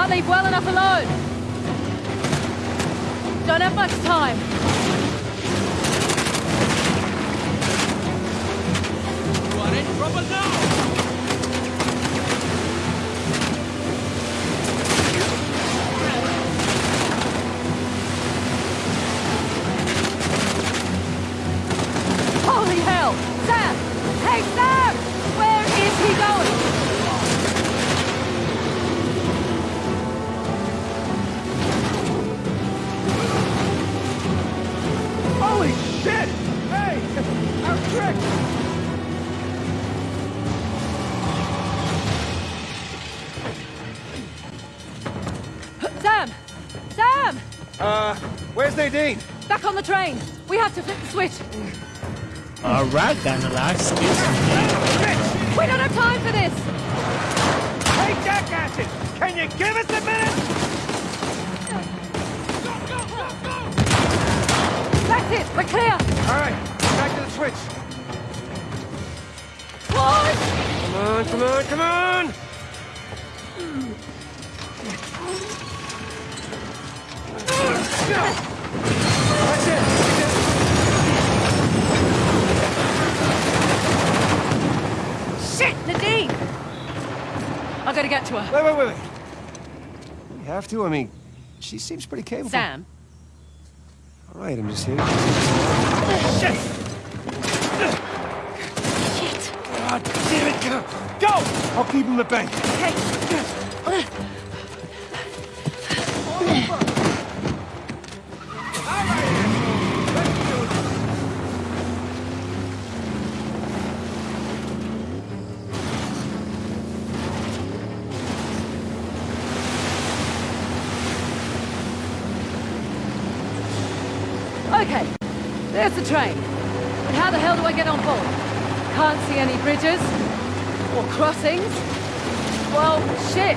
Can't leave well enough alone. Don't have much time. You are in trouble now! Holy hell! Sam! Hey, Sam! Where is he going? Sam! Sam! Uh, where's Nadine? Back on the train! We have to flip the switch! Alright, got a lot of skills from here. We don't have time for this! Hey, jackasses! Can you give us a minute? That's it! We're clear! All right, back to the switch. What? Come on, come on, come on! Shit! Nadine! I gotta get to her. Wait, wait, wait, wait. We have to? I mean, she seems pretty capable. Sam, All right, I'm just here. Shit! God damn it! Go! Go! I'll keep him at bay. Okay. Okay, the train. But how the hell do I get on board? Can't see any bridges or crossings. Well, shit.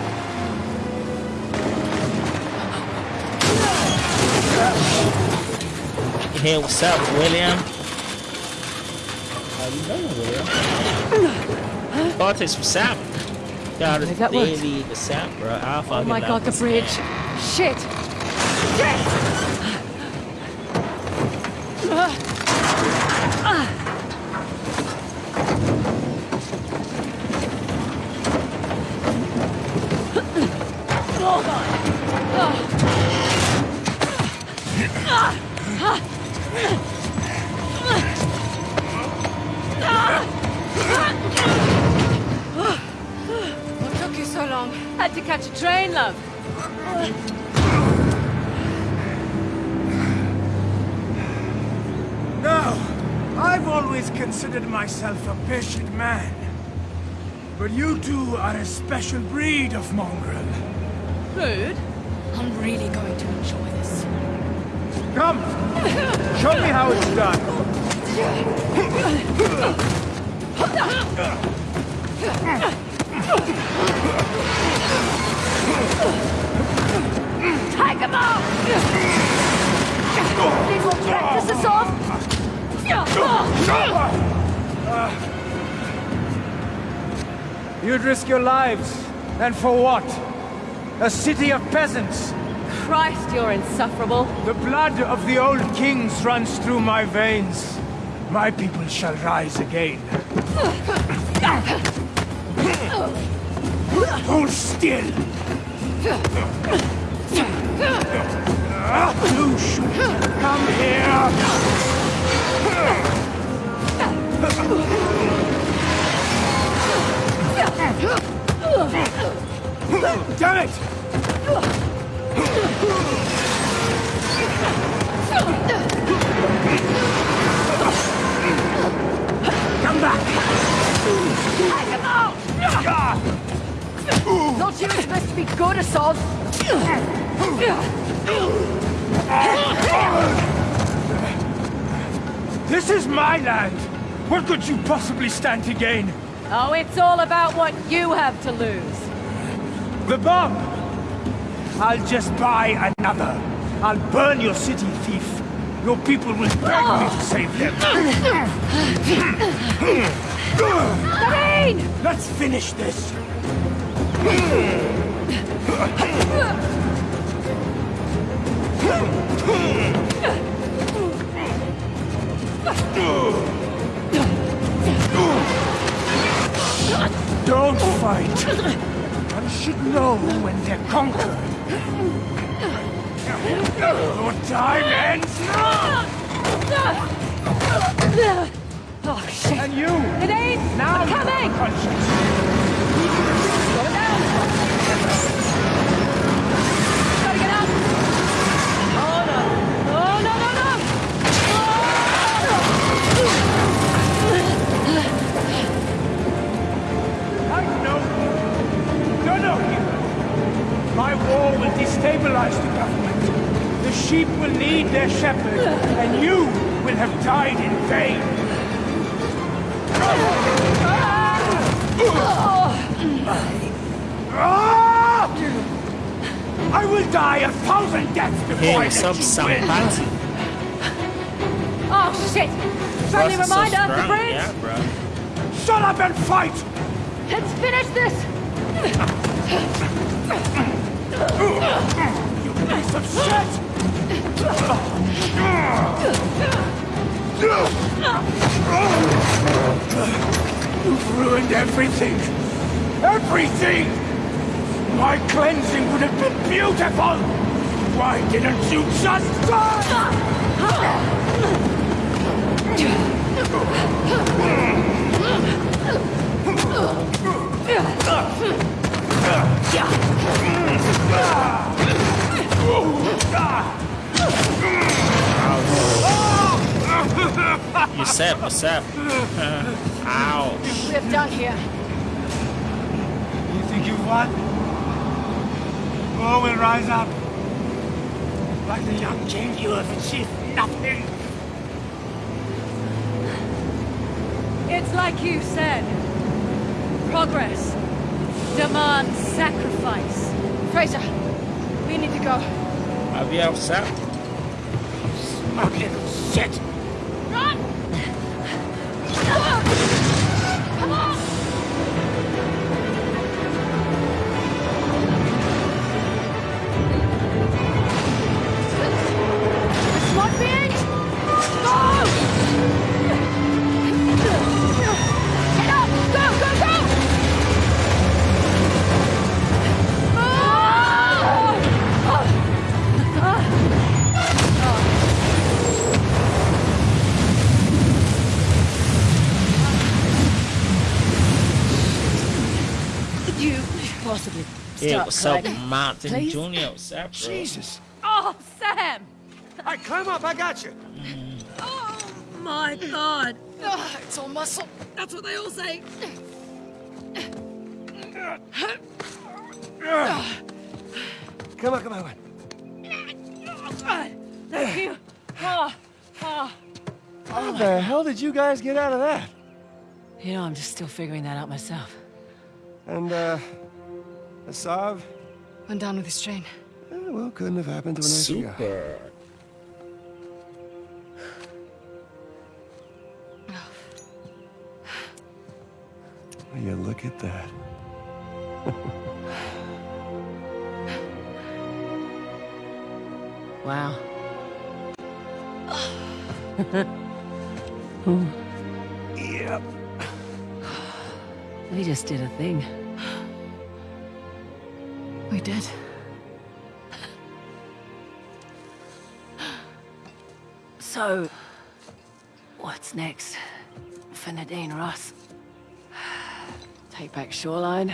Hey, what's up, William? How you doing, William? Thought this was Sam. Got Maybe it that the Sam, bro. I Oh my god, the bridge. man. Shit! Shit! Catch a train, love. No, I've always considered myself a patient man. But you two are a special breed of mongrel. Rude. I'm really going to enjoy this. Come! Show me how it's done. Take him out! These will practice us off. You'd risk your lives. And for what? A city of peasants. Christ, you're insufferable. The blood of the old kings runs through my veins. My people shall rise again. Hold still! Should come here! Damn it! This is my land! What could you possibly stand to gain? Oh, it's all about what you have to lose. The bomb! I'll just buy another. I'll burn your city, thief. Your people will beg me to save them. Sabine! Let's finish this. Don't fight. One should know when they're conquered. Your time ends now! Oh, shit. And you! It ain't Now you coming! The government. The sheep will need their shepherd, and you will have died in vain. Ah! I will die a thousand deaths before Hey, I what's let up, you win. Oh, shit! Friendly Plus, it's so the bridge! Yeah, bro. Shut up and fight! Let's finish this! Piece of shit! You've ruined everything! Everything! My cleansing would have been beautiful! Why didn't you just die? What's up? What's up? Ow. We're done here. You think you've won? Oh, War will rise up. Like the young king, you have achieved nothing. It's like you said. Progress demands sacrifice. Frazer, we need to go. I'll be upset. Smug little shit. Run! Possibly Hey, stop what's up. Martin Please? Jr.? What's up, bro? Jesus. Oh, Sam! I climb up, I got you. Oh, my God. Ugh, it's all muscle. That's what they all say. Come on, come on. Thank you. Oh, oh. How the hell did you guys get out of that? You know, I'm just still figuring that out myself. And, uh, Asav? Went down with his train. Eh, well, couldn't have happened to a nicer guy. Super. Yeah, look at that. Wow. Yep. We just did a thing. We did. So, what's next for Nadine Ross? Take back Shoreline,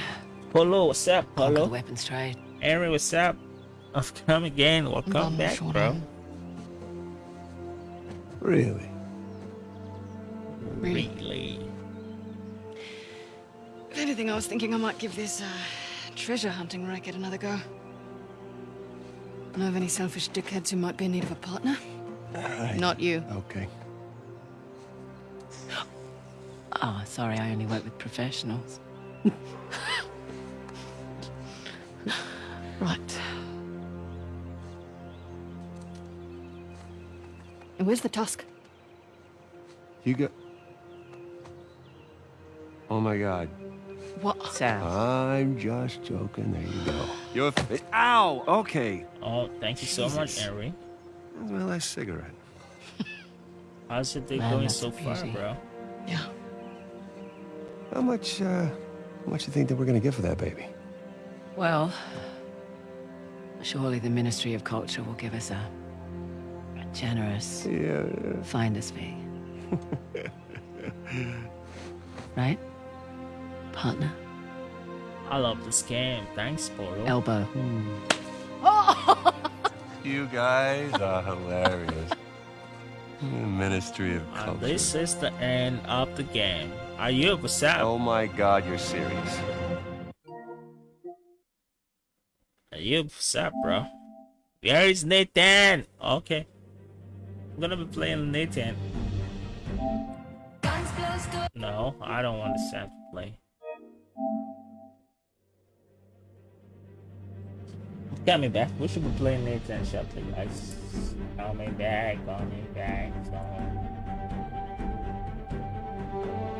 Polo, what's up, conquer the Polo? weapons trade. Henry, what's up? I've come again. Welcome Bum back, short bro. Really? Really? Really? If anything, I was thinking I might give this uh, treasure hunting racket another go. Know of any selfish dickheads who might be in need of a partner? Aye. Not you. Okay. Oh, sorry, I only work with professionals. right. And where's the tusk? You got... Oh my god. What? Sam. I'm just joking. There you go. You're. F- Ow! Okay. Oh, thank you so much, Jesus. Henry. That's my last cigarette. How's your day Man, going so a far, bro? Yeah. How much, uh, how much you think that we're gonna get for that baby? Well, surely the Ministry of Culture will give us a, a generous Yeah. finder's fee. right? Partner? I love this game. Thanks, Polo. Elbow. Hmm. You guys are hilarious. Ministry of And this is the end of the game. Are you upset? Oh my God, you're serious. Are you upset, bro? Where is Nathan? Okay. I'm gonna be playing Nathan. No, I don't want Sam to play. Got me back. We should be playing Nathan shortly, guys. Call me back, me back, call me